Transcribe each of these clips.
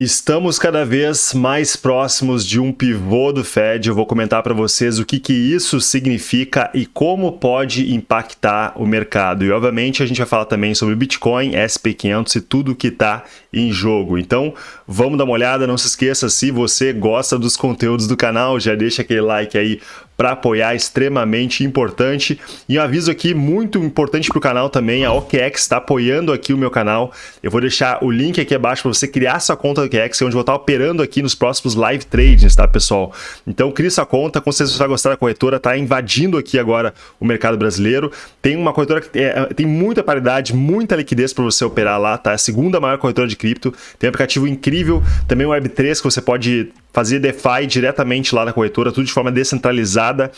Estamos cada vez mais próximos de um pivô do Fed. Eu vou comentar para vocês o que, que isso significa e como pode impactar o mercado. E, obviamente, a gente vai falar também sobre Bitcoin, SP500 e tudo que está em jogo. Então, vamos dar uma olhada. Não se esqueça, se você gosta dos conteúdos do canal, já deixa aquele like aí para apoiar, extremamente importante. E um aviso aqui muito importante para o canal também, a OKEx está apoiando aqui o meu canal. Eu vou deixar o link aqui abaixo para você criar sua conta OKEx, onde eu vou estar operando aqui nos próximos live trades, tá, pessoal? Então, crie sua conta, com certeza você vai gostar da corretora, tá invadindo aqui agora o mercado brasileiro. Tem uma corretora que é, tem muita paridade, muita liquidez para você operar lá, tá? É a segunda maior corretora de cripto, tem um aplicativo incrível, também o Web3 que você pode fazer DeFi diretamente lá na corretora, tudo de forma descentralizada.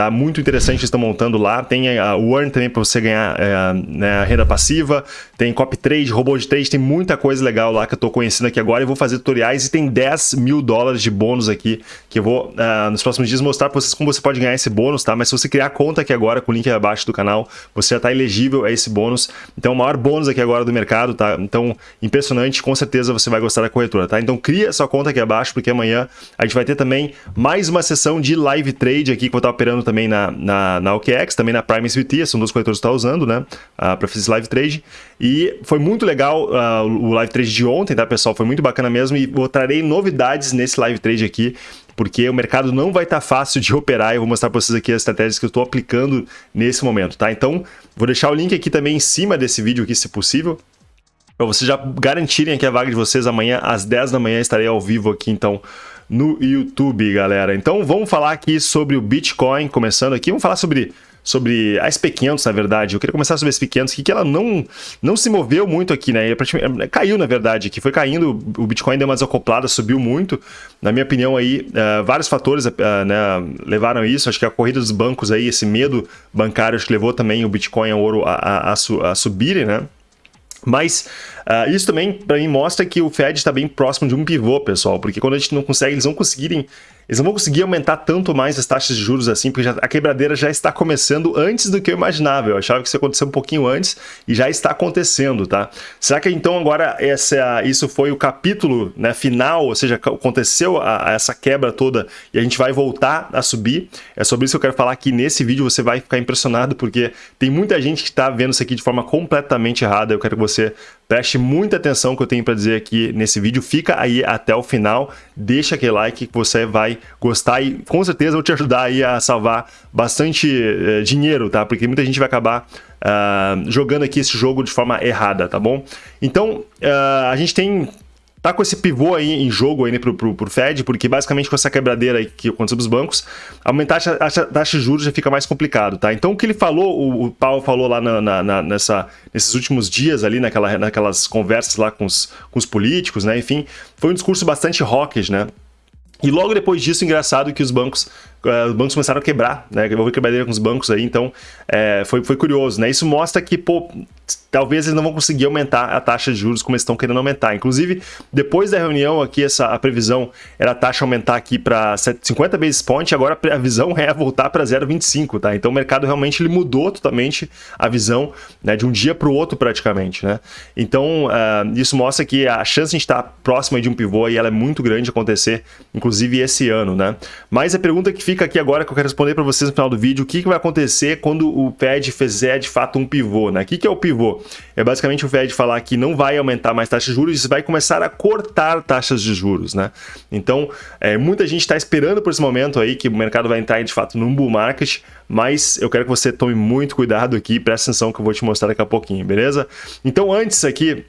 Tá muito interessante estão montando lá. Tem a Earn também para você ganhar é, né, renda passiva. Tem copy trade, robô de trade, tem muita coisa legal lá que eu estou conhecendo aqui agora e vou fazer tutoriais e tem 10 mil dólares de bônus aqui que eu vou uh, nos próximos dias mostrar para vocês como você pode ganhar esse bônus, tá? Mas se você criar a conta aqui agora com o link abaixo do canal, você já está elegível a esse bônus. Então, o maior bônus aqui agora do mercado, tá? Então, impressionante, com certeza você vai gostar da corretora, tá? Então, cria sua conta aqui abaixo porque amanhã a gente vai ter também mais uma sessão de live trade aqui que eu vou estar operando também na, na, na OKEx, também na Prime SVT, são duas corretoras que estão usando, né, uh, para fazer esse live trade. E foi muito legal uh, o live trade de ontem, tá, pessoal? Foi muito bacana mesmo e eu trarei novidades nesse live trade aqui, porque o mercado não vai estar tá fácil de operar eu vou mostrar para vocês aqui as estratégias que eu estou aplicando nesse momento, tá? Então, vou deixar o link aqui também em cima desse vídeo aqui, se possível, para vocês já garantirem aqui a vaga de vocês amanhã às 10 da manhã estarei ao vivo aqui, então, no YouTube, galera. Então vamos falar aqui sobre o Bitcoin, começando aqui. Vamos falar sobre sobre a SP500, na verdade. Eu queria começar sobre a SP500, que, que ela não, não se moveu muito aqui, né? Caiu, na verdade, que foi caindo, o Bitcoin deu uma desacoplada, subiu muito. Na minha opinião, aí, uh, vários fatores uh, né, levaram isso. Acho que a corrida dos bancos aí, esse medo bancário, acho que levou também o Bitcoin e o ouro a, a, a, a subirem, né? Mas uh, isso também, para mim, mostra que o Fed está bem próximo de um pivô, pessoal, porque quando a gente não consegue, eles não conseguirem eles não vão conseguir aumentar tanto mais as taxas de juros assim, porque já, a quebradeira já está começando antes do que eu imaginava. Eu achava que isso ia acontecer um pouquinho antes e já está acontecendo, tá? Será que então agora essa, isso foi o capítulo né, final, ou seja, aconteceu a, a essa quebra toda e a gente vai voltar a subir? É sobre isso que eu quero falar aqui nesse vídeo, você vai ficar impressionado porque tem muita gente que está vendo isso aqui de forma completamente errada. Eu quero que você preste muita atenção que eu tenho para dizer aqui nesse vídeo. Fica aí até o final, deixa aquele like que você vai gostar e com certeza vou te ajudar aí a salvar bastante uh, dinheiro, tá? Porque muita gente vai acabar uh, jogando aqui esse jogo de forma errada, tá bom? Então, uh, a gente tem tá com esse pivô aí em jogo aí, né, pro, pro, pro Fed, porque basicamente com essa quebradeira aí que aconteceu nos bancos, aumentar a taxa, de juros já fica mais complicado, tá? Então o que ele falou, o, o Paulo falou lá na, na, nessa, nesses últimos dias ali, naquela, naquelas conversas lá com os, com os políticos, né, enfim, foi um discurso bastante hawkish, né? E logo depois disso, engraçado que os bancos, os bancos começaram a quebrar, né? Houve quebradeira com os bancos aí, então é, foi, foi curioso, né? Isso mostra que, pô, talvez eles não vão conseguir aumentar a taxa de juros como eles estão querendo aumentar. Inclusive, depois da reunião aqui, essa, a previsão era a taxa aumentar aqui para 50 basis points, agora a visão é voltar para 0,25, tá? Então o mercado realmente ele mudou totalmente a visão né, de um dia para o outro praticamente, né? Então uh, isso mostra que a chance de estar próximo de um pivô e ela é muito grande de acontecer, inclusive esse ano, né? Mas a pergunta que fica aqui agora que eu quero responder para vocês no final do vídeo, o que, que vai acontecer quando o Fed fizer de fato um pivô, né? O que, que é o pivô? É basicamente o Fed falar que não vai aumentar mais taxas de juros e vai começar a cortar taxas de juros, né? Então, é, muita gente está esperando por esse momento aí que o mercado vai entrar de fato num bull market, mas eu quero que você tome muito cuidado aqui, preste atenção que eu vou te mostrar daqui a pouquinho, beleza? Então, antes aqui,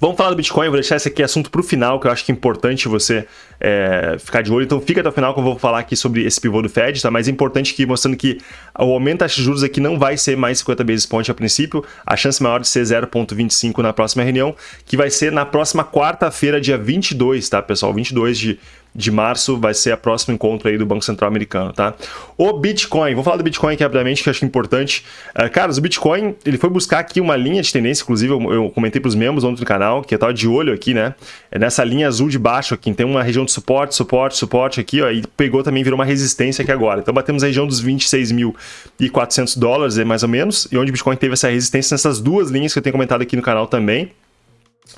Vamos falar do Bitcoin, eu vou deixar esse aqui assunto para o final, que eu acho que é importante você é, ficar de olho. Então fica até o final que eu vou falar aqui sobre esse pivô do Fed, tá? Mas é importante que mostrando que o aumento das juros aqui não vai ser mais 50 basis points a princípio, a chance maior de ser 0.25 na próxima reunião, que vai ser na próxima quarta-feira, dia 22, tá, pessoal? 22 de de março vai ser a próximo encontro aí do Banco Central Americano, tá? O Bitcoin, vou falar do Bitcoin aqui rapidamente, que eu acho importante. Uh, caras, o Bitcoin, ele foi buscar aqui uma linha de tendência, inclusive eu, eu comentei para os membros ontem do canal, que eu tava de olho aqui, né? É nessa linha azul de baixo aqui, tem uma região de suporte, suporte, suporte aqui, ó, e pegou também, virou uma resistência aqui agora. Então batemos a região dos 26.400 dólares, mais ou menos, e onde o Bitcoin teve essa resistência nessas duas linhas que eu tenho comentado aqui no canal também.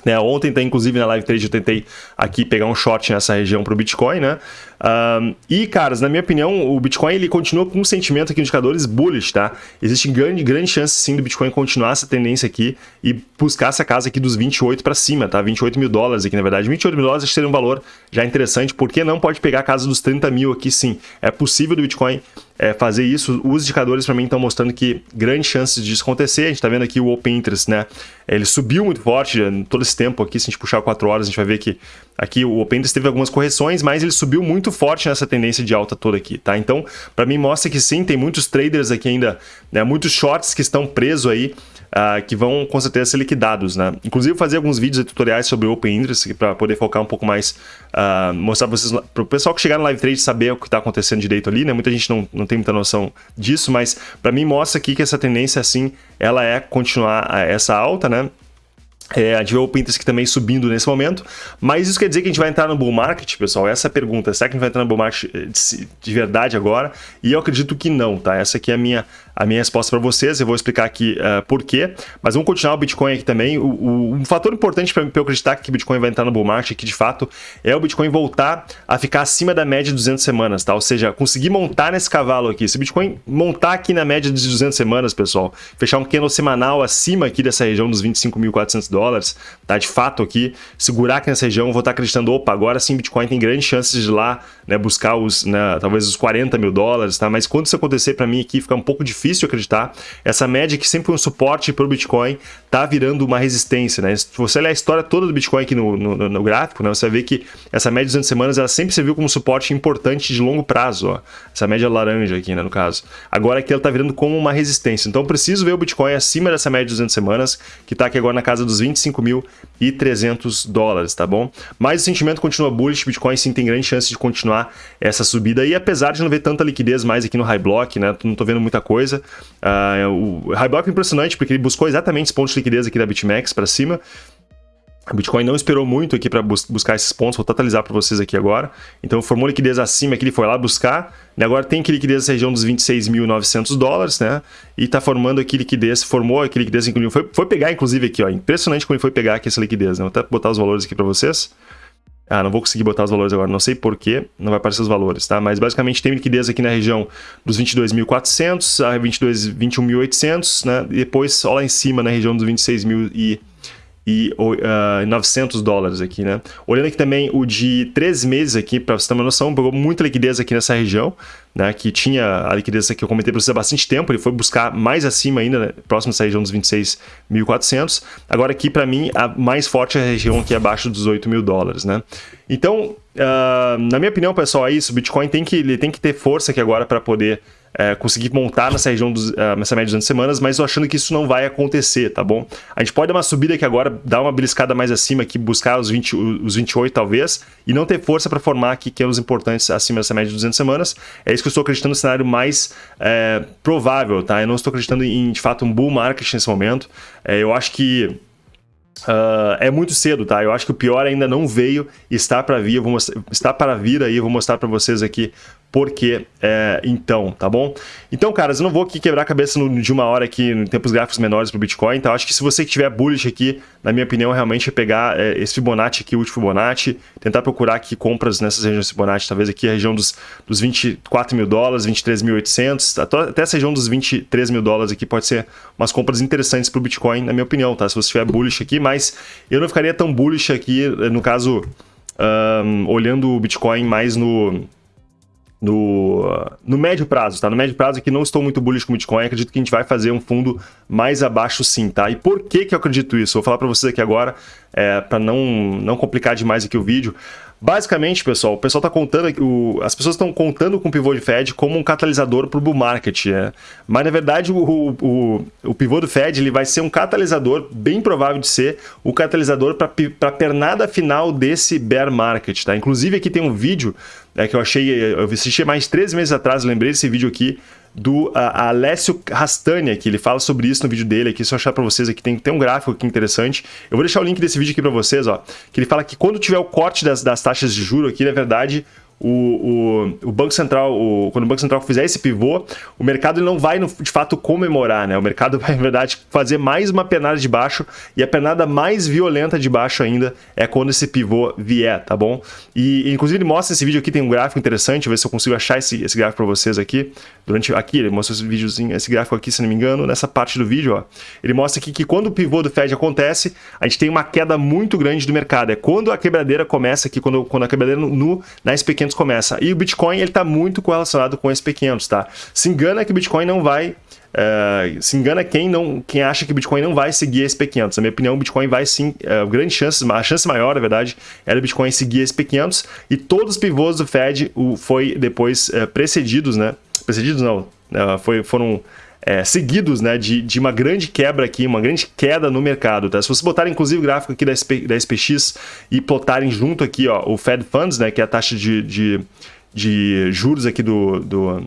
Né, ontem, tá, inclusive, na live trade eu tentei aqui pegar um short nessa região para o Bitcoin, né? Um, e, caras, na minha opinião, o Bitcoin ele continua com um sentimento aqui, indicadores bullish, tá? Existe grande, grande chance, sim, do Bitcoin continuar essa tendência aqui e buscar essa casa aqui dos 28 para cima, tá? 28 mil dólares aqui, na verdade. 28 mil dólares seria um valor já interessante, porque não pode pegar a casa dos 30 mil aqui, sim. É possível do Bitcoin é, fazer isso. Os indicadores, para mim, estão mostrando que grandes chances disso acontecer. A gente está vendo aqui o Open Interest, né? Ele subiu muito forte todo esse tempo aqui. Se a gente puxar 4 horas, a gente vai ver que aqui o Open Interest teve algumas correções, mas ele subiu muito forte nessa tendência de alta toda aqui, tá? Então, para mim mostra que sim, tem muitos traders aqui ainda, né, muitos shorts que estão presos aí, uh, que vão com certeza ser liquidados, né? Inclusive fazer alguns vídeos e tutoriais sobre Open Interest para poder focar um pouco mais, uh, mostrar para vocês, para o pessoal que chegar no live trade saber o que está acontecendo direito ali, né? Muita gente não, não tem muita noção disso, mas para mim mostra aqui que essa tendência assim, ela é continuar essa alta, né? É, a gente vê o Pinterest também subindo nesse momento, mas isso quer dizer que a gente vai entrar no bull market, pessoal? Essa é a pergunta, será que a gente vai entrar no bull market eh, de, de verdade agora? E eu acredito que não, tá? Essa aqui é a minha, a minha resposta para vocês, eu vou explicar aqui uh, por quê, mas vamos continuar o Bitcoin aqui também. O, o um fator importante para eu acreditar que o Bitcoin vai entrar no bull market aqui de fato é o Bitcoin voltar a ficar acima da média de 200 semanas, tá? Ou seja, conseguir montar nesse cavalo aqui. Se o Bitcoin montar aqui na média de 200 semanas, pessoal, fechar um candle semanal acima aqui dessa região dos 25.400 dólares, tá? De fato aqui, segurar aqui nessa região, vou estar acreditando, opa, agora sim Bitcoin tem grandes chances de lá, né, buscar os, né, talvez os 40 mil dólares, tá? Mas quando isso acontecer para mim aqui, fica um pouco difícil acreditar. Essa média que sempre foi um suporte para o Bitcoin tá virando uma resistência, né? Se você olhar a história toda do Bitcoin aqui no, no, no gráfico, né, você ver que essa média de 200 semanas ela sempre serviu como suporte importante de longo prazo, ó. Essa média laranja aqui, né, no caso. Agora aqui ela tá virando como uma resistência. Então preciso ver o Bitcoin acima dessa média de 200 semanas, que tá aqui agora na casa dos 25.300 dólares, tá bom? Mas o sentimento continua bullish, Bitcoin sim tem grande chance de continuar essa subida e apesar de não ver tanta liquidez mais aqui no high block, né, não tô vendo muita coisa, Uh, o high block é impressionante porque ele buscou exatamente os pontos de liquidez aqui da BitMEX para cima. O Bitcoin não esperou muito aqui para bus buscar esses pontos, vou totalizar para vocês aqui agora. Então formou liquidez acima que ele foi lá buscar, e agora tem que liquidez nessa região dos 26.900 dólares, né? E está formando aqui liquidez, formou aqui liquidez, foi, foi pegar inclusive aqui, ó, impressionante como ele foi pegar aqui essa liquidez, né? Vou até botar os valores aqui para vocês. Ah, não vou conseguir botar os valores agora, não sei porquê, não vai aparecer os valores, tá? Mas basicamente tem liquidez aqui na região dos 22.400 a 22, 21.800, né? E depois só lá em cima na região dos 26.000 e e uh, ah, 900 dólares aqui, né? Olhando aqui também o de três meses aqui, para você ter uma noção, pegou muita liquidez aqui nessa região, né? Que tinha a liquidez que eu comentei para vocês há bastante tempo, ele foi buscar mais acima ainda, né? próximo dessa região dos 26.400. Agora aqui, para mim, a mais forte é a região aqui abaixo dos 8 mil dólares, né? Então, uh, na minha opinião, pessoal, é isso. O Bitcoin tem que, ele tem que ter força aqui agora para poder é, conseguir montar nessa região dos, uh, nessa média de 200 semanas, mas eu achando que isso não vai acontecer, tá bom? A gente pode dar uma subida aqui agora, dar uma beliscada mais acima aqui, buscar os, 20, os 28 talvez, e não ter força para formar aqui que é os importantes acima dessa média de 200 semanas. É isso que eu estou acreditando no cenário mais é, provável, tá? Eu não estou acreditando em, de fato, um bull market nesse momento. É, eu acho que Uh, é muito cedo, tá? Eu acho que o pior ainda não veio, está para vir, eu vou mostrar, está para vir aí, eu vou mostrar para vocês aqui porque é, então, tá bom? Então, caras, eu não vou aqui quebrar a cabeça no, de uma hora aqui em tempos gráficos menores para o Bitcoin, então acho que se você tiver bullish aqui, na minha opinião, realmente é pegar é, esse Fibonacci aqui, o último Fibonacci, tentar procurar aqui compras nessas regiões Fibonacci, talvez aqui a região dos, dos 24 mil dólares, 23.800, até essa região dos 23 mil dólares aqui pode ser umas compras interessantes para o Bitcoin, na minha opinião, tá? Se você tiver bullish aqui, mas eu não ficaria tão bullish aqui, no caso, um, olhando o Bitcoin mais no no, no médio prazo, tá? No médio prazo aqui não estou muito bullish com o Bitcoin, acredito que a gente vai fazer um fundo mais abaixo sim, tá? E por que que eu acredito isso? Vou falar para vocês aqui agora, é, para não, não complicar demais aqui o vídeo. Basicamente, pessoal, o pessoal está contando, o, as pessoas estão contando com o pivô de Fed como um catalisador para o bull market, né? Mas na verdade o, o, o, pivô do Fed ele vai ser um catalisador, bem provável de ser o catalisador para a pernada final desse bear market, tá? Inclusive aqui tem um vídeo é, que eu achei, eu assisti mais três meses atrás, lembrei desse vídeo aqui, do Alessio Rastania, que ele fala sobre isso no vídeo dele aqui, se eu achar para vocês aqui, tem, tem um gráfico aqui interessante. Eu vou deixar o link desse vídeo aqui para vocês, ó, que ele fala que quando tiver o corte das, das taxas de juro aqui, na verdade, o, o, o Banco Central, o, quando o Banco Central fizer esse pivô, o mercado não vai, de fato, comemorar, né? O mercado vai, na verdade, fazer mais uma penada de baixo e a penada mais violenta de baixo ainda é quando esse pivô vier, tá bom? E, inclusive, ele mostra esse vídeo aqui, tem um gráfico interessante, ver se eu consigo achar esse, esse gráfico para vocês aqui. Durante Aqui, ele mostra esse videozinho, esse gráfico aqui, se não me engano, nessa parte do vídeo, ó. Ele mostra aqui que quando o pivô do Fed acontece, a gente tem uma queda muito grande do mercado. É quando a quebradeira começa aqui, quando, quando a quebradeira no, no, na SP500 começa. E o Bitcoin, ele está muito correlacionado com o SP500, tá? Se engana que o Bitcoin não vai Uh, se engana quem não quem acha que o Bitcoin não vai seguir esse P500. Na minha opinião, o Bitcoin vai sim, uh, grande chance, a chance maior, na verdade, era o Bitcoin seguir esse P500 e todos os pivôs do Fed o, foi depois uh, precedidos, né? Precedidos não, foi, foram é, seguidos né, de, de uma grande quebra aqui, uma grande queda no mercado. Tá? Se você botar inclusive o gráfico aqui da, SP, da SPX e plotarem junto aqui ó, o Fed Funds, né, que é a taxa de, de, de juros aqui do, do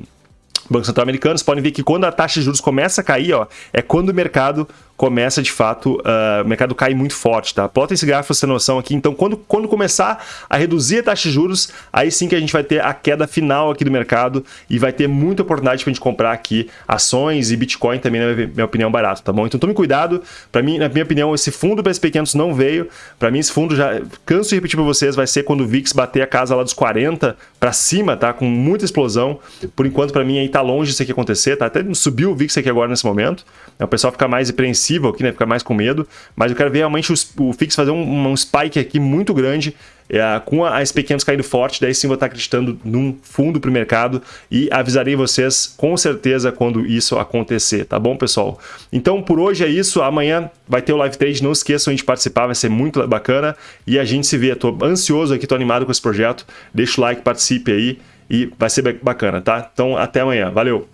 Banco Central Americano, vocês podem ver que quando a taxa de juros começa a cair, ó, é quando o mercado começa de fato, uh, o mercado cai muito forte, tá? Plota esse gráfico ter noção aqui. Então, quando, quando começar a reduzir a taxa de juros, aí sim que a gente vai ter a queda final aqui do mercado e vai ter muita oportunidade pra gente comprar aqui ações e Bitcoin também, na minha opinião, barato, tá bom? Então, tome cuidado. Para mim, na minha opinião, esse fundo SP500 não veio. Para mim, esse fundo já, canso de repetir para vocês, vai ser quando o VIX bater a casa lá dos 40 para cima, tá? Com muita explosão. Por enquanto, para mim, aí tá longe isso aqui acontecer, tá? Até subiu o VIX aqui agora nesse momento. O pessoal fica mais apreensivo apreensivo aqui, né? Fica mais com medo. Mas eu quero ver realmente o, o Fix fazer um, um spike aqui muito grande é, com as pequenas caindo forte, daí sim vou estar acreditando num fundo para o mercado e avisarei vocês com certeza quando isso acontecer, tá bom, pessoal? Então, por hoje é isso. Amanhã vai ter o live trade, não esqueçam de participar, vai ser muito bacana e a gente se vê. Estou ansioso aqui, estou animado com esse projeto. Deixa o like, participe aí e vai ser bacana, tá? Então, até amanhã. Valeu!